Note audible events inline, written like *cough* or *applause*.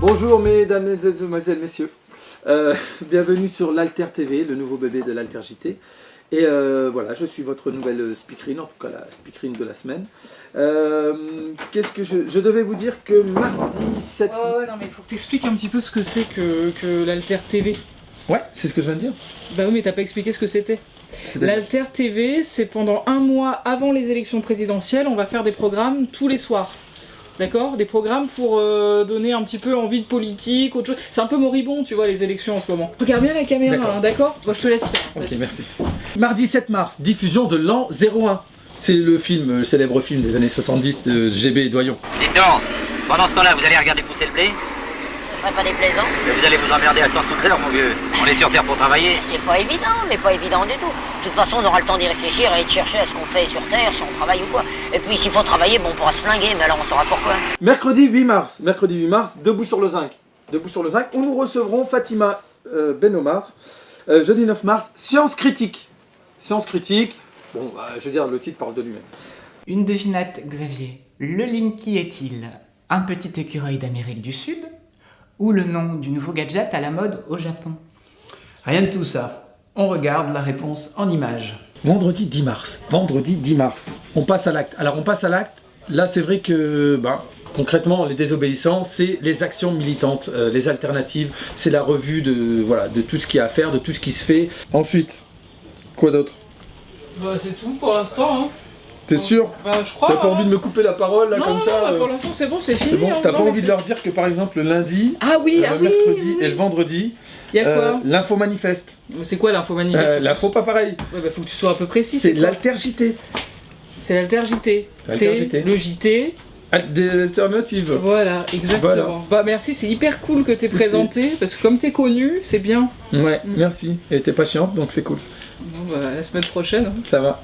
Bonjour mesdames, mesdemoiselles, messieurs. Euh, *laughs* bienvenue sur l'Alter TV, le nouveau bébé de l'Alter JT. Et euh, voilà, je suis votre nouvelle speakerine, en tout cas la speakerine de la semaine. Euh, Qu'est-ce que je... Je devais vous dire que mardi 7... Oh ouais, non mais il faut que t'expliques un petit peu ce que c'est que, que l'Alter TV. Ouais, c'est ce que je viens de dire. Bah oui mais t'as pas expliqué ce que c'était. L'Alter TV, c'est pendant un mois avant les élections présidentielles, on va faire des programmes tous les soirs. D'accord Des programmes pour euh, donner un petit peu envie de politique, autre chose. C'est un peu moribond, tu vois, les élections en ce moment. Regarde bien la caméra, D'accord. hein, Moi je te laisse faire. Ok, merci. Mardi 7 mars, diffusion de l'an 01. C'est le film, le célèbre film des années 70 de GB et Doyon. Dites donc, pendant ce temps-là, vous allez regarder pousser le blé? Ce serait pas déplaisant Mais Vous allez vous emmerder à 100 sous l'heure, mon vieux. On est sur Terre pour travailler. C'est pas évident, mais pas évident du tout. De toute façon, on aura le temps d'y réfléchir et de chercher à ce qu'on fait sur Terre, si on travaille ou quoi. Et puis, s'il faut travailler, bon, on pourra se flinguer, mais alors on saura pourquoi. Mercredi 8 mars, mercredi 8 mars, Debout sur le zinc. Debout sur le zinc, où nous recevrons Fatima euh, Benomar. Euh, jeudi 9 mars, Science critique. Science critique, bon, bah, je veux dire, le titre parle de lui-même. Une devinette, Xavier. Le Linky est-il un petit écureuil d'Amérique du Sud ou le nom du nouveau gadget à la mode au Japon Rien de tout ça. On regarde la réponse en images. Vendredi 10 mars. Vendredi 10 mars. On passe à l'acte. Alors on passe à l'acte. Là c'est vrai que ben, concrètement les désobéissants c'est les actions militantes, euh, les alternatives, c'est la revue de, voilà, de tout ce qu'il y a à faire, de tout ce qui se fait. Ensuite, quoi d'autre? Bah c'est tout pour l'instant. Hein. T'es sûr Bah je crois. T'as pas envie de me couper la parole là non, comme non, ça bah, euh, pour l'instant c'est bon, c'est fini. C'est bon hein. T'as Non, pas envie de leur dire que par exemple le lundi, Ah oui, euh, ah le mercredi oui, oui. et le vendredi, Il y a euh, quoi l'info manifeste. C'est quoi l'info manifeste Euh, l'info pas pareil. Ouais bah faut que tu sois un peu précis. C'est quoi l'alter JT. C'est l'alter JT. L'alter C'est le JT. Ah, Des alternatives. Voilà, exactement. Voilà. Bah merci, c'est hyper cool que t'aies C'était- présenté, parce que comme t'es connu, c'est bien. Ouais, merci. Et t'es pas chiante donc c'est cool. Bon bah la semaine prochaine. hein. Ça va.